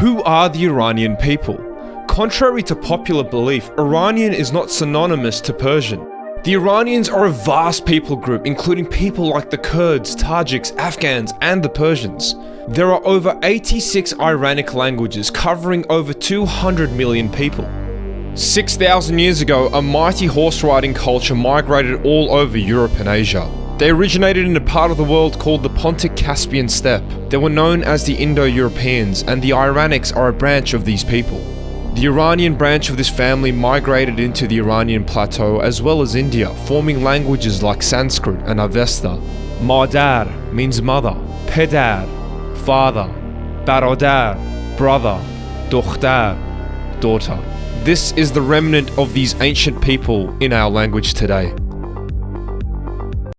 Who are the Iranian people? Contrary to popular belief, Iranian is not synonymous to Persian. The Iranians are a vast people group including people like the Kurds, Tajiks, Afghans, and the Persians. There are over 86 Iranic languages covering over 200 million people. 6,000 years ago, a mighty horse riding culture migrated all over Europe and Asia. They originated in a part of the world called the Pontic-Caspian steppe. They were known as the Indo-Europeans, and the Iranics are a branch of these people. The Iranian branch of this family migrated into the Iranian plateau as well as India, forming languages like Sanskrit and Avesta. Madar means mother, Pedar, father, Barodar, brother, Dokhtar, daughter. This is the remnant of these ancient people in our language today.